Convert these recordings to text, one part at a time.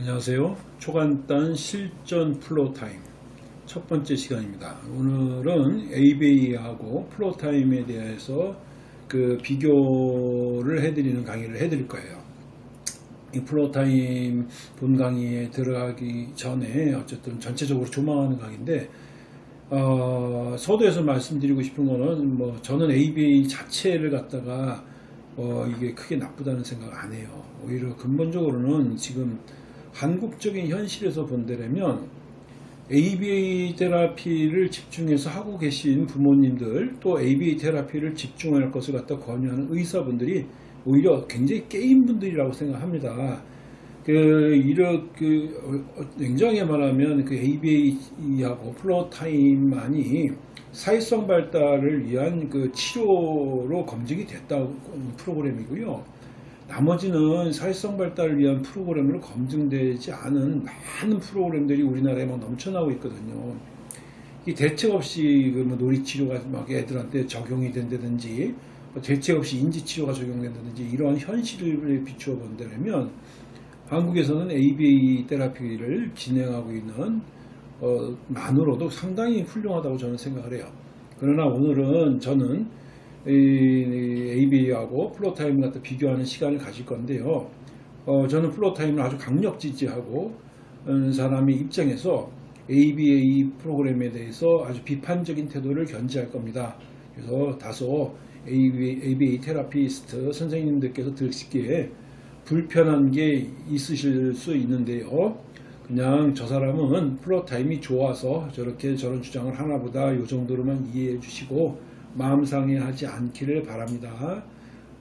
안녕하세요. 초간단 실전 Floortime 첫 번째 시간입니다. 오늘은 ABA하고 Floortime에 대해서 그 비교를 해드리는 강의를 해드릴 거예요. 이 Floortime 본 강의에 들어가기 전에 어쨌든 전체적으로 조망하는 강의인데 어, 서두에서 말씀드리고 싶은 거는 뭐 저는 ABA 자체를 갖다가 어, 이게 크게 나쁘다는 생각 안 해요. 오히려 근본적으로는 지금 한국적인 현실에서 본다면 ABA 테라피를 집중해서 하고 계신 부모님들 또 ABA 테라피를 집중할 것을 갖다 권유하는 의사분들이 오히려 굉장히 게임 분들이라고 생각합니다. 그 이렇게 그 냉정하게 말하면 그 ABA하고 플로타임만이 사회성 발달을 위한 그 치료로 검증이 됐다고 프로그램이고요. 나머지는 사회성 발달을 위한 프로그램으로 검증되지 않은 많은 프로그램들이 우리나라에 막 넘쳐나고 있거든요. 이 대책 없이 그 뭐 놀이치료가 막 애들한테 적용이 된다든지 뭐 대책 없이 인지치료가 적용된다든지 이러한 현실을 비추어 본다면 한국에서는 ABA 테라피를 진행하고 있는 어, 만으로도 상당히 훌륭하다고 저는 생각을 해요. 그러나 오늘은 저는 ABA하고 Floortime 같은 비교하는 시간을 가질 건데요. 어, 저는 Floortime을 아주 강력 지지하는 사람의 입장에서 ABA 프로그램에 대해서 아주 비판적인 태도를 견지할 겁니다. 그래서 다소 ABA, ABA therapist 선생님들께서 들으시기에 불편한 게 있으실 수 있는데요. 그냥 저 사람은 Floortime이 좋아서 저렇게 저런 주장을 하나 보다 이 정도로만 이해해 주시고 마음 상해하지 않기를 바랍니다.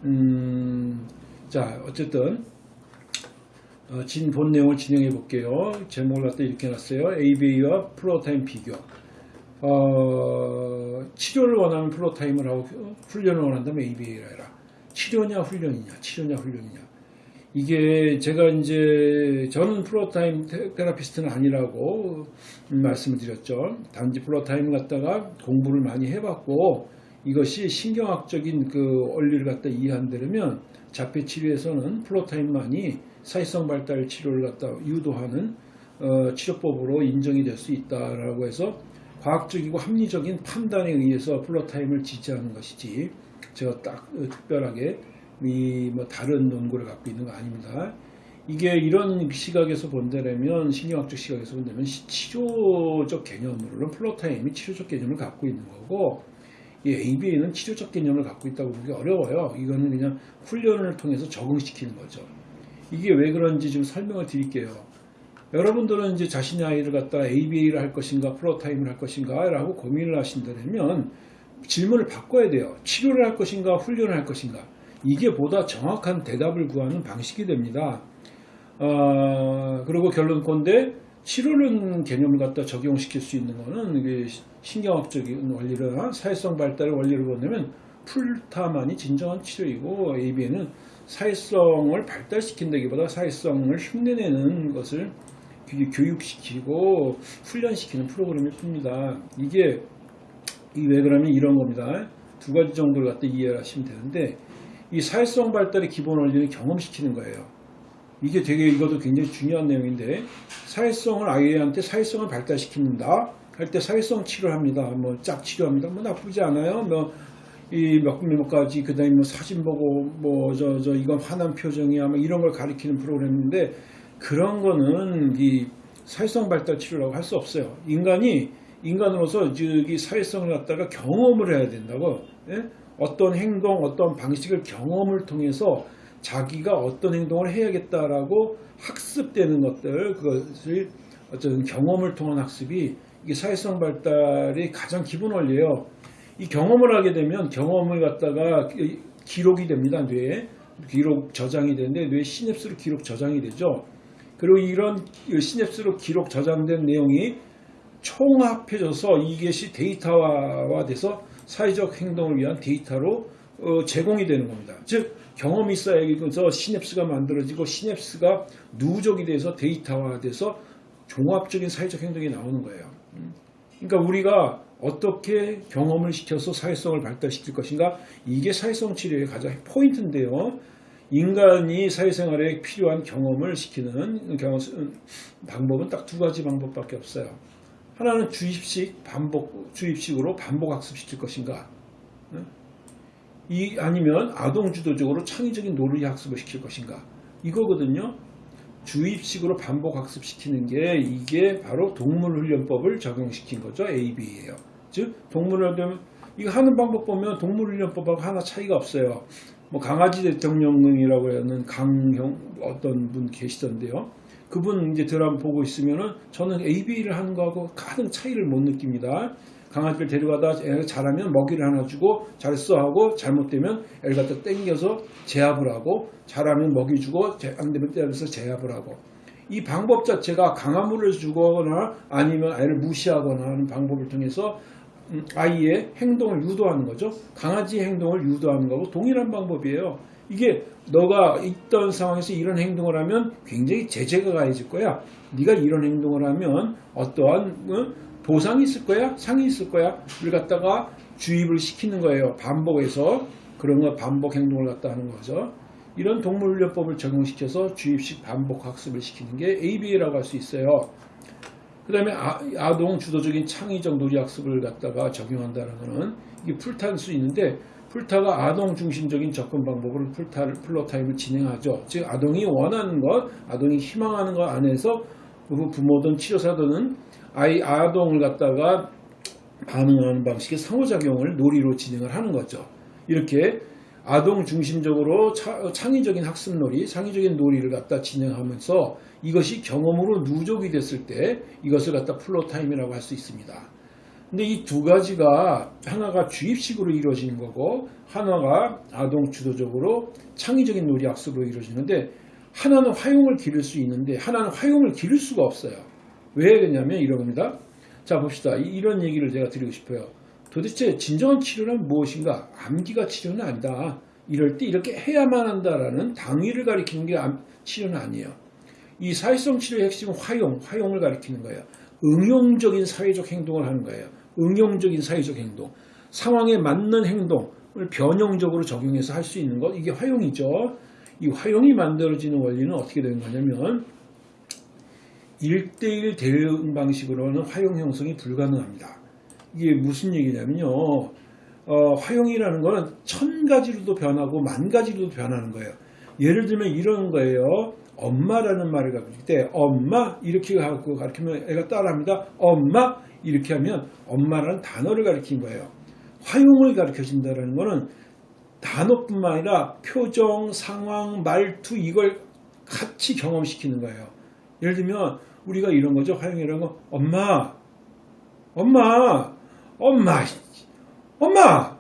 음, 자 어쨌든 어, 진본 내용을 진행해 볼게요. 제목을 갖다 이렇게 놨어요. ABA와 Floortime 비교. 어, 치료를 원하면 Floortime을 하고 훈련을 원한다면 ABA를 해라. 치료냐 훈련이냐 치료냐 훈련이냐 이게 제가 이제 저는 Floortime therapist는 아니라고 말씀을 드렸죠. 단지 Floortime 갖다가 공부를 많이 해봤고 이것이 신경학적인 그 원리를 갖다 이해한다면 자폐 치료에서는 Floortime만이 사회성 발달 치료를 갖다 유도하는 어, 치료법으로 인정이 될 수 있다라고 해서 과학적이고 합리적인 판단에 의해서 Floortime을 지지하는 것이지 제가 딱 어, 특별하게 이 뭐 다른 논거를 갖고 있는 거 아닙니다. 이게 이런 시각에서 본다면 신경학적 시각에서 본다면 치료적 개념으로는 Floortime이 치료적 개념을 갖고 있는 거고 이 ABA는 치료적 개념을 갖고 있다고 보기 어려워요. 이거는 그냥 훈련을 통해서 적응시키는 거죠. 이게 왜 그런지 좀 설명을 드릴게요. 여러분들은 이제 자신의 아이를 갖다 ABA를 할 것인가 Floortime을 할 것인가 라고 고민을 하신다면 질문을 바꿔야 돼요. 치료를 할 것인가 훈련을 할 것인가 이게 보다 정확한 대답을 구하는 방식이 됩니다. 어, 그리고 결론건데 치료는 개념을 갖다 적용시킬 수 있는 이게 신경학적인 원리를 사회성 발달의 원리를 본다면 풀타만이 진정한 치료이고 ABN은 사회성을 발달시킨다기보다 사회성을 흉내내는 것을 교육시키고 훈련시키는 프로그램일 뿐입니다. 이게 왜 그러면 이런 겁니다. 두 가지 정도를 갖다 이해를 하시면 되는데 이 사회성 발달의 기본 원리는 경험시키는 거예요. 이게 되게 이것도 굉장히 중요한 내용인데 사회성을 아이한테 사회성을 발달시킨다 할 때 사회성 치료합니다. 뭐 짝 치료합니다. 뭐 나쁘지 않아요. 뭐 이몇 몇 가지 그다음에 뭐 사진 보고 뭐 저 저 이건 화난 표정이야 뭐 이런 걸 가리키는 프로그램인데 그런 거는 이 사회성 발달 치료라고 할 수 없어요. 인간이 인간으로서 이 사회성을 갖다가 경험을 해야 된다고 예? 어떤 행동 어떤 방식을 경험을 통해서 자기가 어떤 행동을 해야겠다라고 학습되는 것들 그것을 어떤 경험을 통한 학습이 이게 사회성 발달의 가장 기본 원리예요. 이 경험을 하게 되면 경험을 갖다가 기록이 됩니다. 뇌에 기록 저장이 되는데 뇌 시냅스로 기록 저장이 되죠. 그리고 이런 시냅스로 기록 저장된 내용이 총합해져서 이것이 데이터화돼서 사회적 행동을 위한 데이터로 어, 제공이 되는 겁니다. 즉 경험이 쌓여서 시냅스가 만들어지고 시냅스가 누적이 돼서 데이터화돼서 종합적인 사회적 행동이 나오는 거예요. 음. 그러니까 우리가 어떻게 경험을 시켜서 사회성을 발달시킬 것인가 이게 사회성 치료의 가장 포인트인데요. 인간이 사회생활에 필요한 경험을 시키는 경험, 방법은 딱 두 가지 방법밖에 없어요. 하나는 주입식 반복 주입식으로 반복 학습시킬 것인가, 응? 이 아니면 아동 주도적으로 창의적인 놀이 학습을 시킬 것인가 이거거든요. 주입식으로 반복 학습시키는 게 이게 바로 동물훈련법을 적용시킨 거죠. AB예요. 즉 동물훈련 이거 하는 방법 보면 동물훈련법하고 하나 차이가 없어요. 뭐 강아지 대통령이라고 하는 강형 어떤 분 계시던데요. 그분 이제 드라마 보고 있으면은 저는 AB를 하는 거하고 가장 차이를 못 느낍니다. 강아지를 데려가다 애가 잘하면 먹이를 하나 주고 잘했어 하고 잘못되면 애를 갖다 땡겨서 제압을 하고 잘하면 먹이 주고 안 되면 때려서 제압을 하고 이 방법 자체가 강화물을 주거나 아니면 아이를 무시하거나 하는 방법을 통해서 음, 아이의 행동을 유도하는 거죠. 강아지의 행동을 유도하는 거고 동일한 방법이에요. 이게 너가 있던 상황에서 이런 행동을 하면 굉장히 제재가 가해질 거야. 네가 이런 행동을 하면 어떠한 어? 보상이 있을 거야? 상이 있을 거야? 를 갖다가 주입을 시키는 거예요. 반복해서 그런 거 반복 행동을 갖다 하는 거죠. 이런 동물훈련법을 적용시켜서 주입식 반복 학습을 시키는 게 ABA라고 할 수 있어요. 그 다음에 아동 주도적인 창의적 놀이 학습을 갖다가 적용한다는 것은 이게 풀타일 수 있는데 풀타가 아동 중심적인 접근 방법으로 풀타를 Floortime을 진행하죠. 즉 아동이 원하는 것, 아동이 희망하는 것 안에서 그 부모든 치료사든 아이 아동을 갖다가 반응하는 방식의 상호작용을 놀이로 진행을 하는 거죠. 이렇게 아동 중심적으로 차, 창의적인 학습놀이, 창의적인 놀이를 갖다 진행하면서 이것이 경험으로 누적이 됐을 때 이것을 갖다 Floortime이라고 할 수 있습니다. 근데 이 두 가지가 하나가 주입식으로 이루어지는 거고 하나가 아동 주도적으로 창의적인 놀이 학습으로 이루어지는데 하나는 활용을 기를 수 있는데 하나는 활용을 기를 수가 없어요. 왜 그러냐면 이런 겁니다. 자 봅시다. 이런 얘기를 제가 드리고 싶어요. 도대체 진정한 치료는 무엇인가? 암기가 치료는 아니다. 이럴 때 이렇게 해야만 한다라는 당위를 가리키는 게 치료는 아니에요. 이 사회성 치료의 핵심은 활용, 활용을 가리키는 거예요. 응용적인 사회적 행동을 하는 거예요. 응용적인 사회적 행동. 상황에 맞는 행동을 변형적으로 적용해서 할 수 있는 것. 이게 활용이죠. 이 화용이 만들어지는 원리는 어떻게 되는 거냐면 1대1 대응 방식으로는 화용 형성이 불가능합니다. 이게 무슨 얘기냐면요. 어, 화용이라는 거는 천 가지로도 변하고 만 가지로도 변하는 거예요. 예를 들면 이런 거예요. 엄마라는 말을 가르칠 때 엄마 이렇게 하고 가르치면 애가 따라합니다. 엄마 이렇게 하면 엄마라는 단어를 가르친 거예요. 화용을 가르쳐 준다는 거는 단어뿐만 아니라 표정, 상황, 말투 이걸 같이 경험시키는 거예요. 예를 들면 우리가 이런 거죠. 화용이라는 거 엄마, 엄마, 엄마, 엄마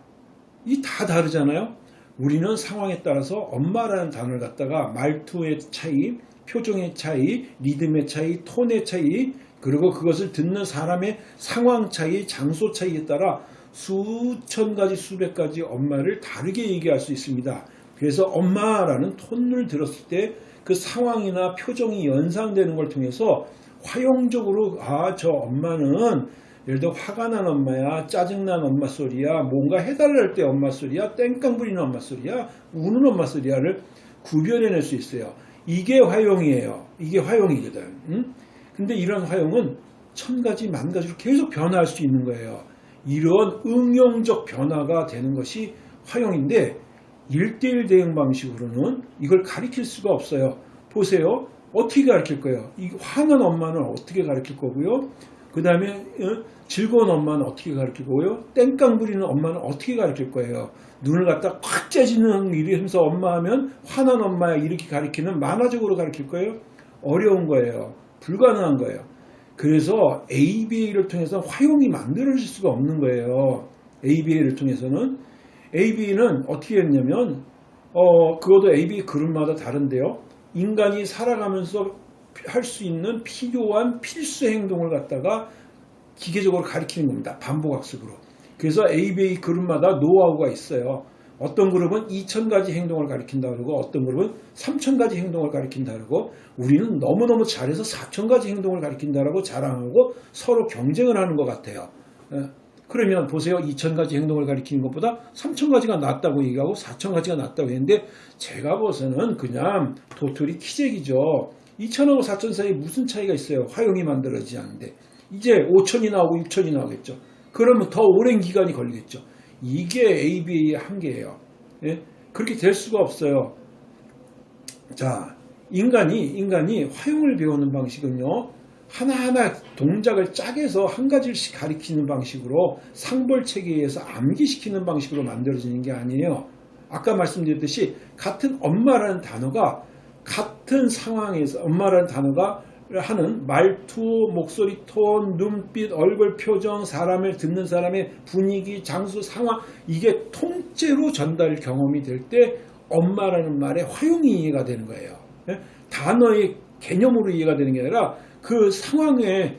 이 다 다르잖아요. 우리는 상황에 따라서 엄마라는 단어를 갖다가 말투의 차이, 표정의 차이, 리듬의 차이, 톤의 차이, 그리고 그것을 듣는 사람의 상황 차이, 장소 차이에 따라 수천 가지 수백 가지 엄마를 다르게 얘기할 수 있습니다. 그래서 엄마라는 톤을 들었을 때 그 상황이나 표정이 연상되는 걸 통해서 화용적으로 아 저 엄마는 예를 들어 화가 난 엄마야 짜증난 엄마 소리야 뭔가 해달랄 때 엄마 소리야 땡깡 부리는 엄마 소리야 우는 엄마 소리야를 구별해낼 수 있어요. 이게 화용이에요. 이게 화용이거든. 응? 근데 이런 화용은 천 가지 만 가지로 계속 변화할 수 있는 거예요. 이런 응용적 변화가 되는 것이 화용인데 1대1 대응 방식으로는 이걸 가리킬 수가 없어요. 보세요. 어떻게 가르칠 거예요? 이 화난 엄마는 어떻게 가르칠 거고요? 그 다음에 어? 즐거운 엄마는 어떻게 가르칠 거고요? 땡깡 부리는 엄마는 어떻게 가르칠 거예요? 눈을 갖다 꽉 째지는 이러면서 엄마 하면 화난 엄마야 이렇게 가르치는 만화적으로 가르칠 거예요? 어려운 거예요. 불가능한 거예요. 그래서 ABA를 통해서 화용이 만들어질 수가 없는 거예요. ABA를 통해서는 AB는 어떻게 했냐면 어 그것도 AB 그룹마다 다른데요. 인간이 살아가면서 할 수 있는 필요한 필수 행동을 갖다가 기계적으로 가리키는 겁니다. 반복학습으로. 그래서 ABA 그룹마다 노하우가 있어요. 어떤 그룹은 2,000가지 행동을 가리킨다 그러고 어떤 그룹은 3,000가지 행동을 가리킨다 그러고 우리는 너무너무 잘해서 4,000가지 행동을 가리킨다라고 자랑하고 서로 경쟁을 하는 것 같아요. 예. 그러면 보세요. 2,000가지 행동을 가리키는 것보다 3,000가지가 낫다고 얘기하고 4,000가지가 낫다고 했는데 제가 봐서는 그냥 도토리 키재기죠. 2,000하고 4,000 사이에 무슨 차이가 있어요. 화용이 만들어지지 않는데. 이제 5,000이 나오고 6,000이 나오겠죠. 그러면 더 오랜 기간이 걸리겠죠. 이게 ABA의 한계예요. 예? 그렇게 될 수가 없어요. 자, 인간이 인간이 화용을 배우는 방식은요. 하나하나 동작을 짜게서 한 가지씩 가리키는 방식으로 상벌 체계에서 암기시키는 방식으로 만들어지는 게 아니에요. 아까 말씀드렸듯이 같은 엄마라는 단어가 같은 상황에서 엄마라는 단어가 하는 말투, 목소리 톤, 눈빛, 얼굴 표정, 사람을 듣는 사람의 분위기, 장소, 상황 이게 통째로 전달 경험이 될 때 엄마라는 말에 화용이 이해가 되는 거예요. 예? 단어의 개념으로 이해가 되는 게 아니라 그 상황에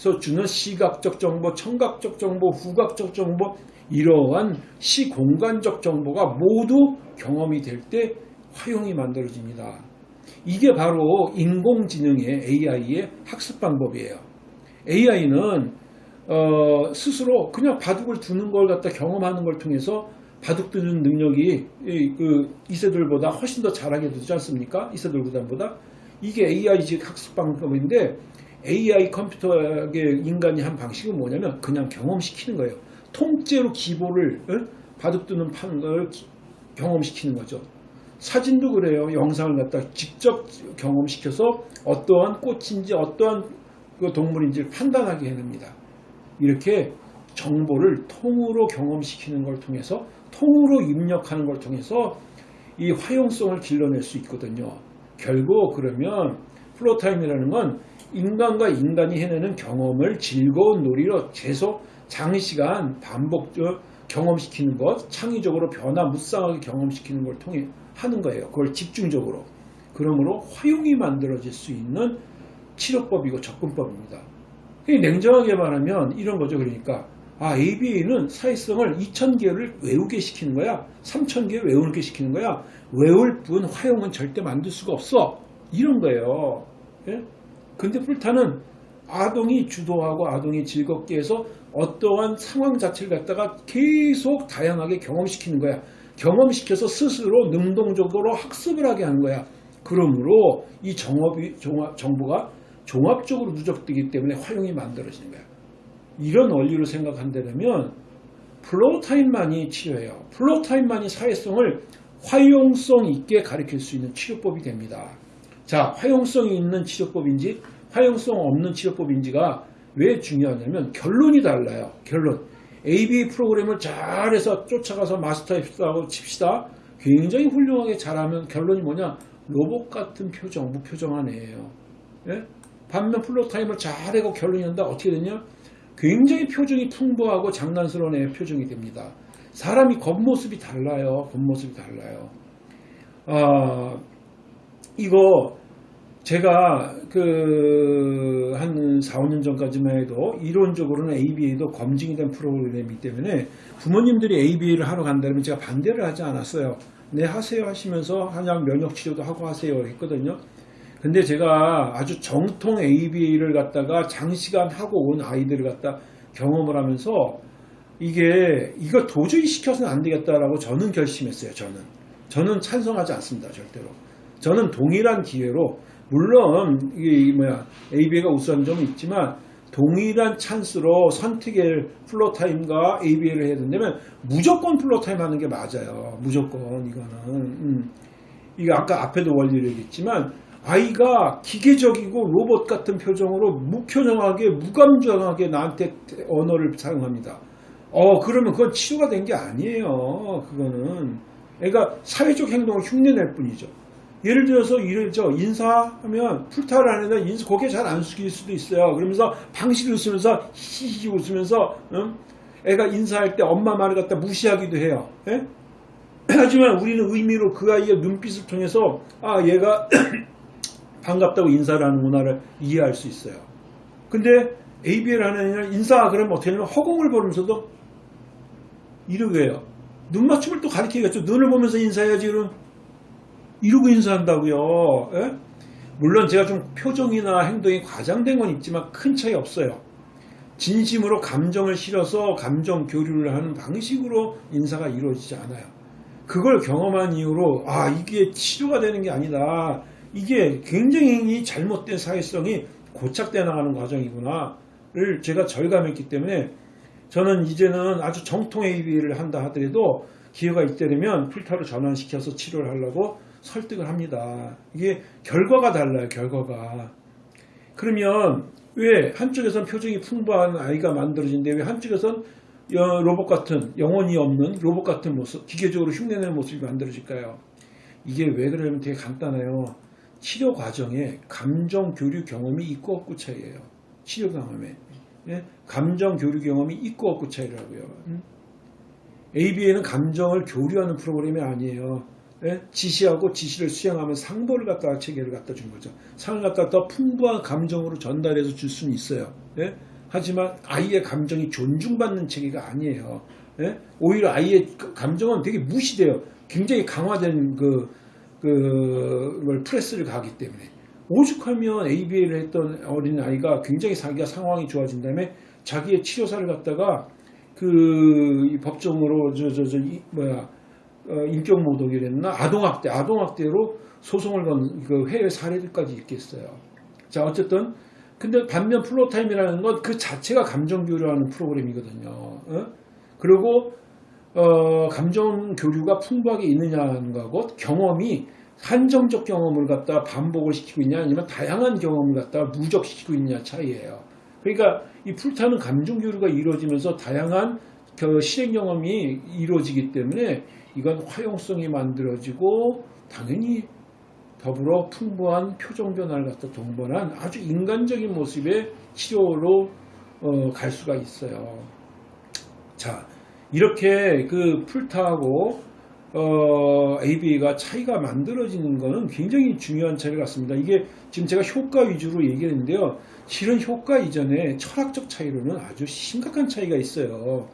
서 주는 시각적 정보, 청각적 정보, 후각적 정보 이러한 시공간적 정보가 모두 경험이 될 때 화용이 만들어집니다. 이게 바로 인공지능의 AI의 학습 방법이에요. AI는 어, 스스로 그냥 바둑을 두는 걸 갖다 경험하는 걸 통해서 바둑 두는 능력이 이, 그 이세돌보다 훨씬 더 잘하게 되지 않습니까? 이세돌 구단보다 이게 AI 즉 학습 방법인데 AI 컴퓨터의 인간이 한 방식은 뭐냐면 그냥 경험시키는 거예요. 통째로 기보를 어? 바둑 두는 판을 걸 기- 경험시키는 거죠. 사진도 그래요. 영상을 갖다 직접 경험시켜서 어떠한 꽃인지 어떠한 그 동물인지를 판단하게 해냅니다. 이렇게 정보를 통으로 경험시키는 걸 통해서 통으로 입력하는 걸 통해서 이 활용성을 길러낼 수 있거든요. 결국 그러면 Floortime이라는 건 인간과 인간이 해내는 경험을 즐거운 놀이로 계속 장시간 반복적 경험시키는 것, 창의적으로 변화무쌍하게 경험시키는 걸 통해 하는 거예요. 그걸 집중적으로. 그러므로 화용이 만들어질 수 있는 치료법이고 접근법입니다. 냉정하게 말하면 이런 거죠. 그러니까 아 ABA는 사회성을 2,000개를 외우게 시키는 거야. 3,000개를 외우게 시키는 거야. 외울 뿐 화용은 절대 만들 수가 없어. 이런 거예요. 예? 근데 풀타는 아동이 주도하고 아동이 즐겁게 해서 어떠한 상황 자체를 갖다가 계속 다양하게 경험시키는 거야. 경험시켜서 스스로 능동적으로 학습을 하게 하는 거야. 그러므로 이 정업이, 종합, 정보가 종합적으로 누적되기 때문에 활용이 만들어지는 거야. 이런 원리로 생각한다면 Floortime만이 치료예요. Floortime만이 사회성을 활용성 있게 가르칠 수 있는 치료법이 됩니다. 자, 활용성이 있는 치료법인지 활용성 없는 치료법인지가 왜 중요하냐면 결론이 달라요. 결론. ABA 프로그램을 잘해서 쫓아가서 마스터했다고 칩시다. 굉장히 훌륭하게 잘하면 결론이 뭐냐? 로봇 같은 표정, 무표정한 애예요. 예? 반면 Floortime을 잘하고 결론이 난다. 어떻게 되냐? 굉장히 표정이 풍부하고 장난스러운 애의 표정이 됩니다. 사람이 겉모습이 달라요. 겉모습이 달라요. 아, 이거 제가 그 한 4, 5년 전까지만 해도 이론적으로는 ABA도 검증이 된 프로그램이기 때문에 부모님들이 ABA를 하러 간다면 제가 반대를 하지 않았어요. 네 하세요 하시면서 한약 면역 치료도 하고 하세요 했거든요. 근데 제가 아주 정통 ABA를 갖다가 장시간 하고 온 아이들을 갖다 경험을 하면서 이게 이거 도저히 시켜서는 안 되겠다라고 저는 결심했어요. 저는 저는 찬성하지 않습니다. 절대로. 저는 동일한 기회로 물론 이게 뭐야 ABA가 우수한 점은 있지만 동일한 찬스로 선택의 Floortime과 ABA를 해야 된다면 무조건 Floortime 하는 게 맞아요. 무조건 이거는 음. 이거 아까 앞에도 원리를 얘기했지만 아이가 기계적이고 로봇 같은 표정으로 무표정하게 무감정하게 나한테 언어를 사용합니다. 어 그러면 그건 치료가 된 게 아니에요. 그거는 애가 사회적 행동을 흉내낼 뿐이죠. 예를 들어서 이를 저 인사하면 풀타를 하는 애 인사 고개 잘 안 숙일 수도 있어요. 그러면서 방실 웃으면서 히히 웃으면서 응? 애가 인사할 때 엄마 말을 갖다 무시하기도 해요. 예? 하지만 우리는 의미로 그 아이의 눈빛을 통해서 아 얘가 반갑다고 인사를 하는구나를 이해할 수 있어요. 근데 ABL 하는 애는 인사 그러면 어떻게 하냐면 허공을 보면서도 이러게 해요. 눈 맞춤을 또 가르치겠죠. 눈을 보면서 인사해야지 그럼 이러고 인사한다고요. 예? 물론 제가 좀 표정이나 행동이 과장된 건 있지만 큰 차이 없어요. 진심으로 감정을 실어서 감정 교류를 하는 방식으로 인사가 이루어지지 않아요. 그걸 경험한 이후로 아 이게 치료가 되는 게 아니다. 이게 굉장히 잘못된 사회성이 고착돼 나가는 과정이구나를 제가 절감했기 때문에 저는 이제는 아주 정통 AB를 한다 하더라도 기회가 있게 되면 필터를 전환시켜서 치료를 하려고 설득을 합니다. 이게 결과가 달라요, 결과가. 그러면 왜 한쪽에선 표정이 풍부한 아이가 만들어진데 왜 한쪽에선 여- 로봇 같은 영혼이 없는 로봇 같은 모습, 기계적으로 흉내내는 모습이 만들어질까요? 이게 왜 그러냐면 되게 간단해요. 치료 과정에 감정 교류 경험이 있고 없고 차이예요. 치료 경험에. 예? 감정 교류 경험이 있고 없고 차이라고요. 음? ABA는 감정을 교류하는 프로그램이 아니에요. 예? 지시하고 지시를 수행하면 상보를 갖다가 체계를 갖다 준 거죠. 상을 갖다 더 풍부한 감정으로 전달해서 줄 수는 있어요. 예? 하지만 아이의 감정이 존중받는 체계가 아니에요. 예? 오히려 아이의 그 감정은 되게 무시돼요. 굉장히 강화된 그, 그, 뭘 pressure를 가하기 때문에. 오죽하면 ABA를 했던 어린 아이가 굉장히 자기가 상황이 좋아진 다음에 자기의 치료사를 갖다가 그이 법정으로 저 저저 뭐야 어, 인격 모독이랬나 아동학대 아동학대로 소송을 건 그 해외 사례들까지 있겠어요. 자 어쨌든 근데 반면 Floortime이라는 건 그 자체가 감정 교류하는 프로그램이거든요. 어? 그리고 어, 감정 교류가 풍부하게 있느냐는 거하고 경험이 한정적 경험을 갖다 반복을 시키고 있냐 아니면 다양한 경험을 갖다 누적시키고 있냐 차이예요. 그러니까 이 풀타는 감정 교류가 이루어지면서 다양한 그 실행 경험이 이루어지기 때문에 이건 화용성이 만들어지고 당연히 더불어 풍부한 표정 변화를 갖다 동반한 아주 인간적인 모습의 치료로 어, 갈 수가 있어요. 자, 이렇게 그 풀타하고 어, AB가 차이가 만들어지는 것은 굉장히 중요한 차이 같습니다. 이게 지금 제가 효과 위주로 얘기했는데요. 실은 효과 이전에 철학적 차이로는 아주 심각한 차이가 있어요.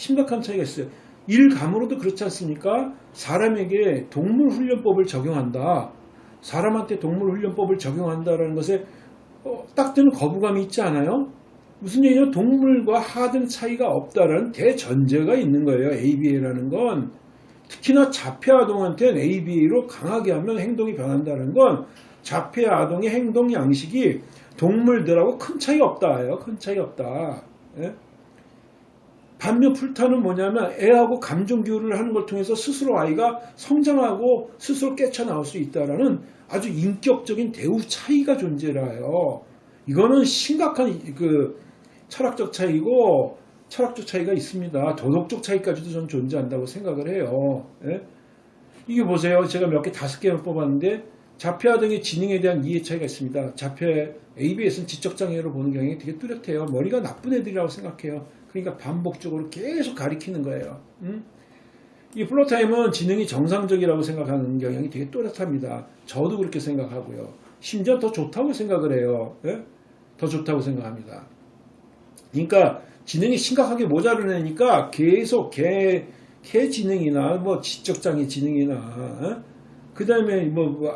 심각한 차이가 있어요. 일감으로도 그렇지 않습니까? 사람에게 동물 훈련법을 적용한다. 사람한테 동물 훈련법을 적용한다라는 것에 어, 딱 드는 거부감이 있지 않아요? 무슨 얘기냐? 동물과 하등 차이가 없다라는 대전제가 있는 거예요. ABA라는 건. 특히나 자폐 아동한테는 ABA로 강하게 하면 행동이 변한다는 건 자폐 아동의 행동 양식이 동물들하고 큰 차이가 없다 예요. 큰 차이가 없다. 예? 반면 풀타는 뭐냐면 애하고 감정 교류를 하는 걸 통해서 스스로 아이가 성장하고 스스로 깨쳐나올 수 있다라는 아주 인격적인 대우 차이가 존재라요. 이거는 심각한 그 철학적 차이고 철학적 차이가 있습니다. 도덕적 차이까지도 저는 존재한다고 생각을 해요. 예? 이게 보세요. 제가 몇 개 다섯 개를 뽑았는데 자폐아 등의 지능에 대한 이해 차이가 있습니다. 자폐 ABS는 지적장애로 보는 경향이 되게 뚜렷해요. 머리가 나쁜 애들이라고 생각해요. 그러니까 반복적으로 계속 가리키는 거예요. 음? 이 플로타임은 지능이 정상적이라고 생각하는 경향이 되게 또렷합니다. 저도 그렇게 생각하고요. 심지어 더 좋다고 생각을 해요. 예? 더 좋다고 생각합니다. 그러니까 지능이 심각하게 모자른 애니까 계속 개, 개 지능이나 뭐 지적장애 지능이나 그 다음에 뭐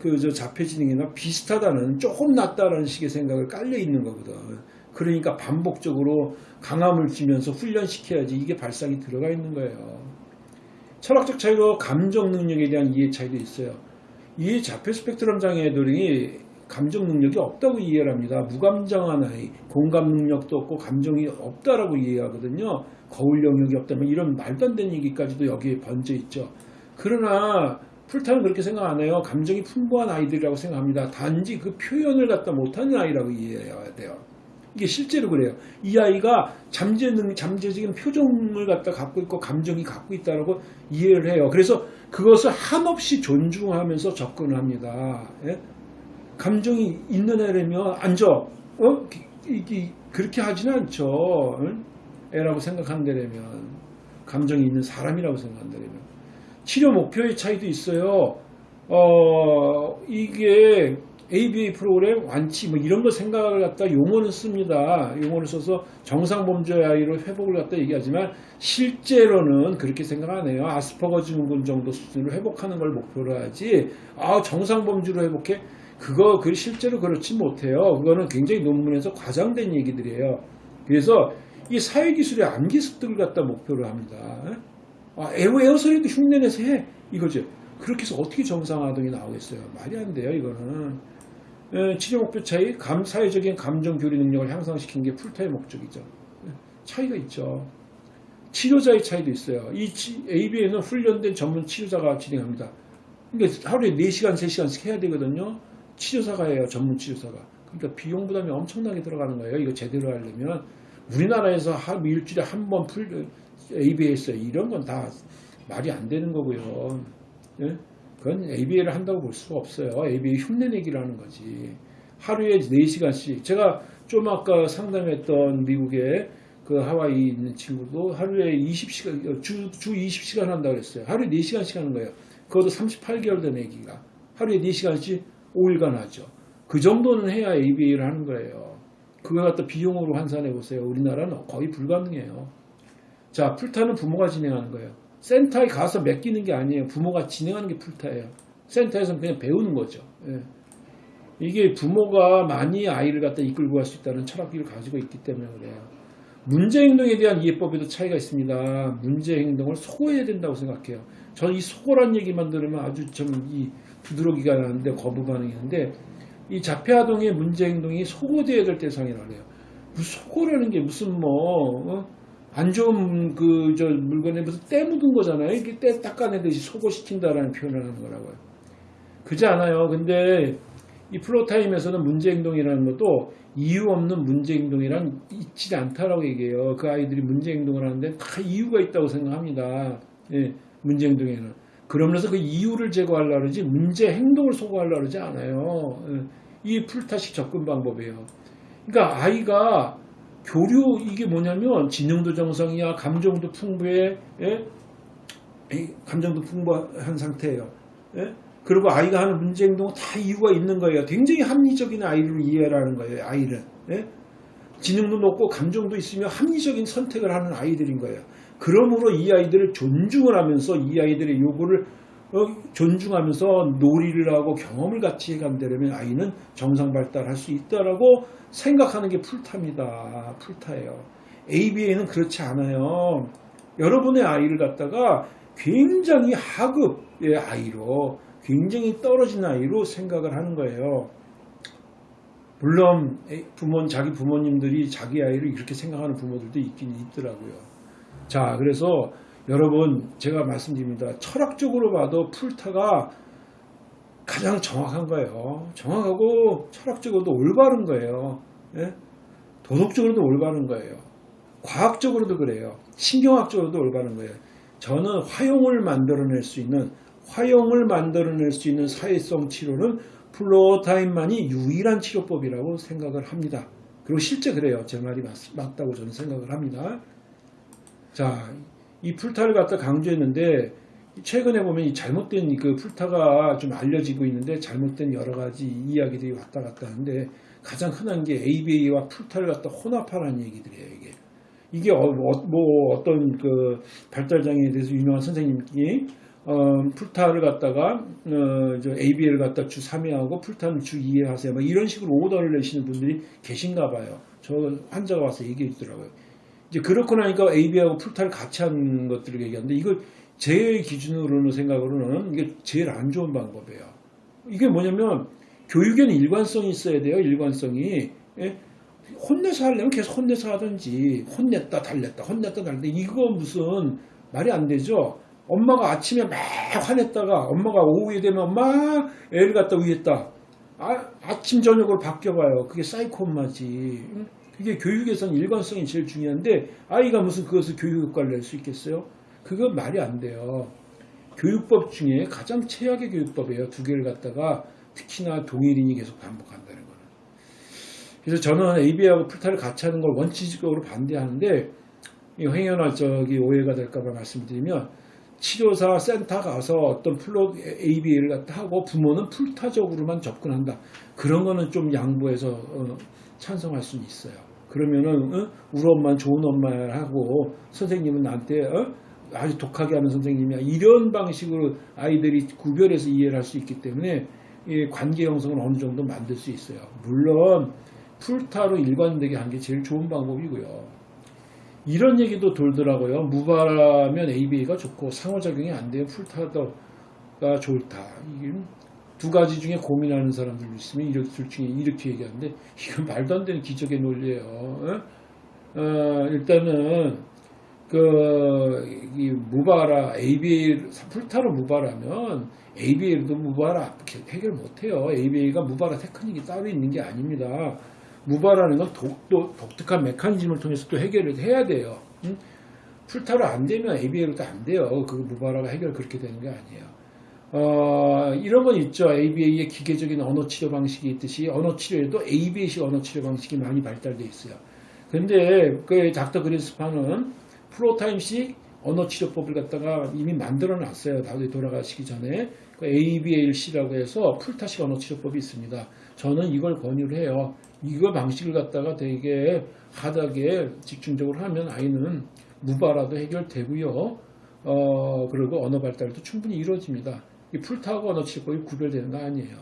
그저 자폐 지능이나 비슷하다는 조금 낫다라는 식의 생각을 깔려 있는 거거든. 그러니까 반복적으로 강함을 주면서 훈련시켜야지 이게 발상이 들어가 있는 거예요. 철학적 차이로 감정 능력에 대한 이해 차이도 있어요. 이 자폐 스펙트럼 장애들이 감정 능력이 없다고 이해를 합니다. 무감정한 아이, 공감 능력도 없고 감정이 없다라고 이해하거든요. 거울 영역이 없다면 이런 말도 안 되는 얘기까지도 여기에 번져 있죠. 그러나 풀타는 그렇게 생각 안 해요. 감정이 풍부한 아이들이라고 생각합니다. 단지 그 표현을 갖다 못하는 아이라고 이해해야 돼요. 이게 실제로 그래요. 이 아이가 잠재 능, 잠재적인 표정을 갖다 갖고 있고 감정이 갖고 있다라고 이해를 해요. 그래서 그것을 한없이 존중하면서 접근합니다. 예? 감정이 있는 애라면 앉아. 어? 이게 그렇게 하지는 않죠. 응? 애라고 생각한다면 감정이 있는 사람이라고 생각한다면 치료 목표의 차이도 있어요. 어 이게 ABA 프로그램 완치 뭐 이런 거 생각을 갖다 용어는 씁니다. 용어를 써서 정상 범주 아이로 회복을 갖다 얘기하지만 실제로는 그렇게 생각 안 해요. 아스퍼거 증후군 정도 수준으로 회복하는 걸 목표로 하지. 아 정상 범주로 회복해? 그거 그 실제로 그렇지 못해요. 그거는 굉장히 논문에서 과장된 얘기들이에요. 그래서 이 사회기술의 암기 습득을 갖다 목표로 합니다. 아, 에어, 에어소리도 흉내내서 해. 이거죠. 그렇게 해서 어떻게 정상아동이 나오겠어요? 말이 안 돼요, 이거는. 에, 치료 목표 차이, 감, 사회적인 감정 교류 능력을 향상시키는 게 Floortime 목적이죠. 에, 차이가 있죠. 치료자의 차이도 있어요. 이 ABA는 훈련된 전문 치료자가 진행합니다. 그러니까 하루에 4시간, 3시간씩 해야 되거든요. 치료사가 해요, 전문 치료사가. 그러니까 비용 부담이 엄청나게 들어가는 거예요. 이거 제대로 하려면. 우리나라에서 한 일주일에 한 번 풀, ABA에서 이런 건 다 말이 안 되는 거고요. 예? 그건 ABA를 한다고 볼 수가 없어요. ABA 흉내내기라는 거지. 하루에 4시간씩. 제가 좀 아까 상담했던 미국의 그 하와이 있는 친구도 하루에 20시간, 주, 주 20시간 한다고 그랬어요. 하루에 4시간씩 하는 거예요. 그것도 38개월 된 애기가. 하루에 4시간씩 5일간 하죠. 그 정도는 해야 ABA를 하는 거예요. 그거 갖다 비용으로 환산해 보세요. 우리나라는 거의 불가능해요. 자, 풀타는 부모가 진행하는 거예요. 센터에 가서 맡기는 게 아니에요. 부모가 진행하는 게 풀타예요. 센터에서는 그냥 배우는 거죠. 예. 이게 부모가 많이 아이를 갖다 이끌고 갈 수 있다는 철학기를 가지고 있기 때문에 그래요. 문제 행동에 대한 이해법에도 차이가 있습니다. 문제 행동을 소거해야 된다고 생각해요. 저는 이 소거란 얘기만 들으면 아주 좀 이 부드러기가 나는데 거부 반응이는데 이 자폐아동의 문제 행동이 소거되어야 될 대상이라고 해요. 무슨 소거라는 게 무슨 뭐 어? 안 좋은 그 저 물건에 무슨 때 묻은 거잖아요. 이게 때 닦아내듯이 소거시킨다라는 표현을 하는 거라고요. 그지 않아요. 근데 이 플로타임에서는 문제 행동이라는 것도 이유 없는 문제 행동이란 있지 않다라고 얘기해요. 그 아이들이 문제 행동을 하는데 다 이유가 있다고 생각합니다. 예, 문제 행동에는. 그러면서 그 이유를 제거하려고 그러지 문제 행동을 소거하려고 그러지 않아요. 예, 이 풀타식 접근 방법이에요. 그러니까 아이가 교류 이게 뭐냐면 지능도 정상이야 감정도 풍부해 예? 감정도 풍부한 상태예요. 예? 그리고 아이가 하는 문제 행동은 다 이유가 있는 거예요. 굉장히 합리적인 아이를 이해하는 거예요. 아이는 예? 지능도 높고 감정도 있으며 합리적인 선택을 하는 아이들인 거예요. 그러므로 이 아이들을 존중을 하면서 이 아이들의 요구를 어, 존중하면서 놀이를 하고 경험을 같이 해간다면 아이는 정상 발달할 수 있다라고 생각하는 게 풀타입니다. 풀타예요. ABA는 그렇지 않아요. 여러분의 아이를 갖다가 굉장히 하급의 아이로 굉장히 떨어진 아이로 생각을 하는 거예요. 물론 부모 자기 부모님들이 자기 아이를 이렇게 생각하는 부모들도 있긴 있더라고요. 자, 그래서 여러분 제가 말씀드립니다. 철학적으로 봐도 풀타가 가장 정확한 거예요. 정확하고 철학적으로도 올바른 거예요. 예? 도덕적으로도 올바른 거예요. 과학적으로도 그래요. 신경학적으로도 올바른 거예요. 저는 화용을 만들어낼 수 있는 화용을 만들어낼 수 있는 사회성 치료는 플로타임만이 유일한 치료법이라고 생각을 합니다. 그리고 실제 그래요. 제 말이 맞, 맞다고 저는 생각을 합니다. 자, 이 풀타를 갖다 강조했는데 최근에 보면 이 잘못된 그 풀타가 좀 알려지고 있는데 잘못된 여러 가지 이야기들이 왔다 갔다 하는데 가장 흔한 게 ABA와 풀타를 갖다 혼합하라는 얘기들이에요. 이게 이게 어, 뭐 어떤 그 발달장애에 대해서 유명한 선생님이 어, 풀타를 갖다가 어, 저 ABA를 갖다 주 3회 하고 풀타는 주 2회 하세요. 막 이런 식으로 오더를 내시는 분들이 계신가 봐요. 저 환자가 와서 얘기해 주더라고요. 이제 그렇고 나니까 AB하고 풀타를 같이 하는 것들을 얘기하는데 이걸 제 기준으로는 생각으로는 이게 제일 안 좋은 방법이에요. 이게 뭐냐면 교육에는 일관성이 있어야 돼요. 일관성이. 예? 혼내서 하려면 계속 혼내서 하든지 혼냈다 달랬다 혼냈다 달랬다 이거 무슨 말이 안 되죠. 엄마가 아침에 막 화냈다가 엄마가 오후에 되면 엄마 애를 갖다 위했다. 아, 아침 저녁으로 바뀌어봐요. 그게 사이코 엄마지. 그게 교육에서는 일관성이 제일 중요한데 아이가 무슨 그것을 교육 효과를 낼 수 있겠어요? 그건 말이 안 돼요. 교육법 중에 가장 최악의 교육법이에요. 두 개를 갖다가 특히나 동일인이 계속 반복한다는 거는. 그래서 저는 AB하고 풀타를 같이 하는 걸 원칙적으로 반대하는데 행여나 저기 오해가 될까봐 말씀드리면 치료사 센터 가서 어떤 Floor ABA를 갖다 하고 부모는 Floortime적으로만 접근한다. 그런 거는 좀 양보해서 어, 찬성할 수는 있어요. 그러면은 어? 우리 엄마는 좋은 엄마하고 선생님은 나한테 어? 아주 독하게 하는 선생님이야. 이런 방식으로 아이들이 구별해서 이해를 할 수 있기 때문에 관계 형성을 어느 정도 만들 수 있어요. 물론 풀타로 일관되게 한 게 제일 좋은 방법이고요. 이런 얘기도 돌더라고요. 무바라면 ABA가 좋고 상호작용이 안 돼요. 풀타도가 좋다. 이게 두 가지 중에 고민하는 사람들 있으면 이렇게 둘 중에 이렇게 얘기하는데 이건 말도 안 되는 기적의 논리예요. 어? 어, 일단은 그이 무바라 ABA 풀타로 무바라면 ABA도 무바라 해결 못해요. ABA가 무바라 테크닉이 따로 있는 게 아닙니다. 무바라는 건 독, 도 독특한 메커니즘을 통해서 또 해결을 해야 돼요. 응? 풀타로 안 되면 ABA로도 안 돼요. 그 무바라가 해결 그렇게 되는 게 아니에요. 어, 이런 건 있죠. ABA의 기계적인 언어 치료 방식이 있듯이 언어 치료에도 ABA식 언어 치료 방식이 많이 발달되어 있어요. 근데 그 닥터 그린스파는 프로타임식 언어 치료법을 갖다가 이미 만들어 놨어요. 나도 돌아가시기 전에 그 ABAC라고 해서 풀타식 언어 치료법이 있습니다. 저는 이걸 권유를 해요. 이거 방식을 갖다가 되게 하다게 집중적으로 하면 아이는 무바라도 해결되고요. 어, 그리고 언어 발달도 충분히 이루어집니다. 이 풀타하고 언어 치료법이 구별되는 거 아니에요.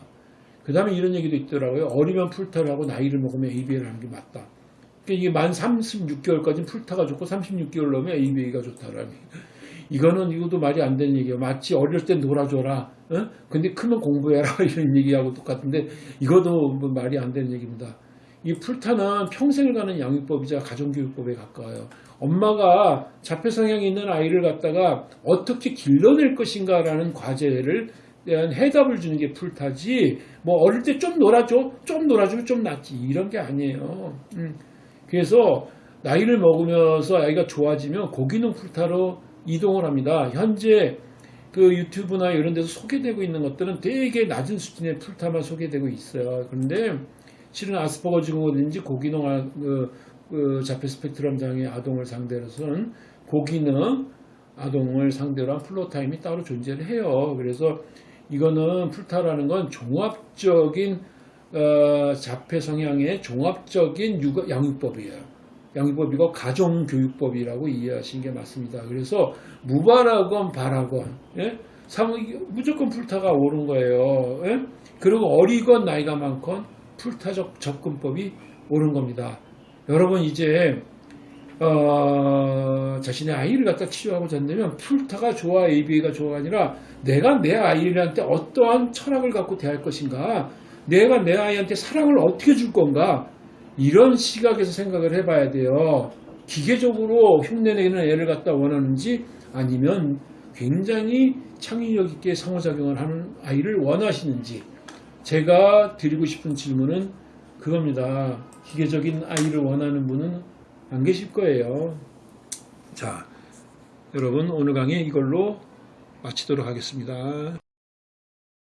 그 다음에 이런 얘기도 있더라고요. 어리면 풀타를 하고 나이를 먹으면 ABA를 하는 게 맞다. 그러니까 이게 만 36개월까지는 풀타가 좋고 36개월 넘으면 ABA가 좋다라니. 이거는 이것도 말이 안 되는 얘기예요. 마치 어릴 때 놀아줘라. 어? 근데 크면 공부해라 이런 얘기하고 똑같은데 이것도 뭐 말이 안 되는 얘기입니다. 이 풀타는 평생을 가는 양육법이자 가정교육법에 가까워요. 엄마가 자폐 성향이 있는 아이를 갖다가 어떻게 길러낼 것인가라는 과제를 대한 해답을 주는 게 풀타지 뭐 어릴 때 좀 놀아줘 좀 놀아주면 좀 낫지 이런 게 아니에요 음. 그래서 나이를 먹으면서 아이가 좋아지면 고기능 풀타로 이동을 합니다 현재 그 유튜브나 이런 데서 소개되고 있는 것들은 되게 낮은 수준의 풀타만 소개되고 있어요 그런데 실은 아스퍼거 증후군인지 고기능 아- 그, 그 자폐 스펙트럼 장애 아동을 상대로서는 고기능 아동을 상대로 한 Floortime이 따로 존재를 해요. 그래서 이거는 Floortime이라는 건 종합적인 어, 자폐 성향의 종합적인 육아, 양육법이에요. 양육법이고 가정교육법이라고 이해하시는 게 맞습니다. 그래서 무바라건 바라건 예? 상- 무조건 Floortime이 옳은 거예요. 예? 그리고 어리건 나이가 많건 풀타적 접근법이 옳은 겁니다. 여러분 이제 어, 자신의 아이를 갖다 치료하고자 한다면 풀타가 좋아 ABA가 좋아가 아니라 내가 내 아이한테 어떠한 철학을 갖고 대할 것인가 내가 내 아이한테 사랑을 어떻게 줄 건가 이런 시각에서 생각을 해봐야 돼요. 기계적으로 흉내내는 애를 갖다 원하는지 아니면 굉장히 창의력 있게 상호작용을 하는 아이를 원하시는지 제가 드리고 싶은 질문은 그겁니다. 기계적인 아이를 원하는 분은 안 계실 거예요. 자, 여러분 오늘 강의 이걸로 마치도록 하겠습니다.